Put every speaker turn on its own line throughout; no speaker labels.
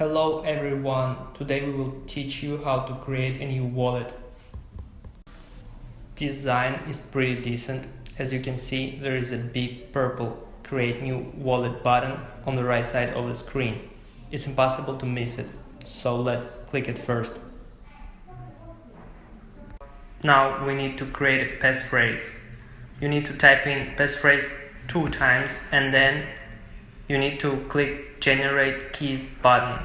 Hello everyone, today we will teach you how to create a new wallet. Design is pretty decent. As you can see, there is a big purple create new wallet button on the right side of the screen. It's impossible to miss it, so let's click it first. Now we need to create a passphrase. You need to type in passphrase two times and then you need to click generate keys button.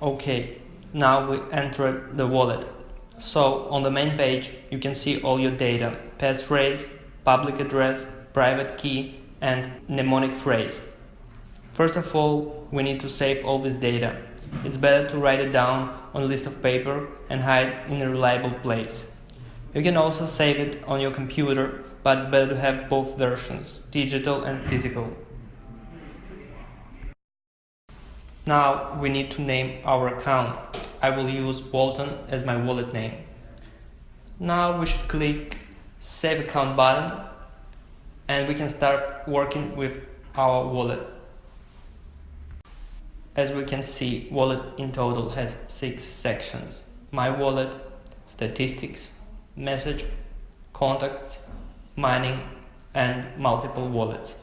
Okay, now we enter the wallet. So on the main page you can see all your data, passphrase, public address, private key and mnemonic phrase. First of all, we need to save all this data. It's better to write it down on a list of paper and hide in a reliable place. You can also save it on your computer, but it's better to have both versions, digital and physical. Now we need to name our account. I will use Walton as my wallet name. Now we should click Save Account button and we can start working with our wallet. As we can see, wallet in total has six sections. My wallet, statistics, message, contacts, mining and multiple wallets.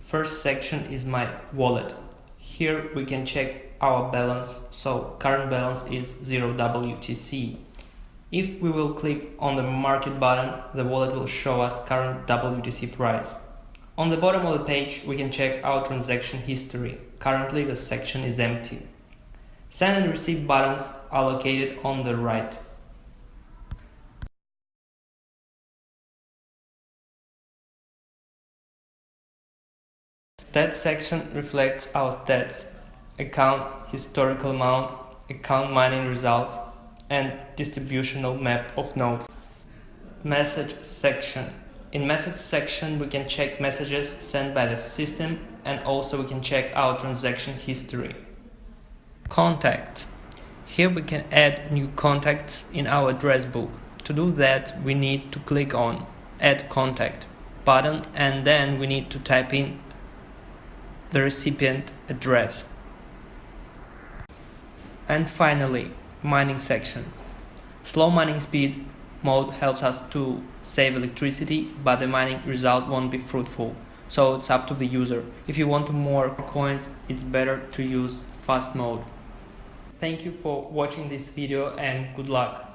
First section is my wallet. Here we can check our balance, so current balance is 0 WTC. If we will click on the market button, the wallet will show us current WTC price. On the bottom of the page, we can check our transaction history. Currently, the section is empty. Send and receive buttons are located on the right. Stats section reflects our stats, account historical amount, account mining results, and distributional map of nodes. Message section. In message section, we can check messages sent by the system and also we can check our transaction history. Contact. Here we can add new contacts in our address book. To do that, we need to click on Add Contact button and then we need to type in the recipient address. And finally, mining section. Slow mining speed mode helps us to save electricity, but the mining result won't be fruitful. So it's up to the user. If you want more coins, it's better to use fast mode. Thank you for watching this video and good luck.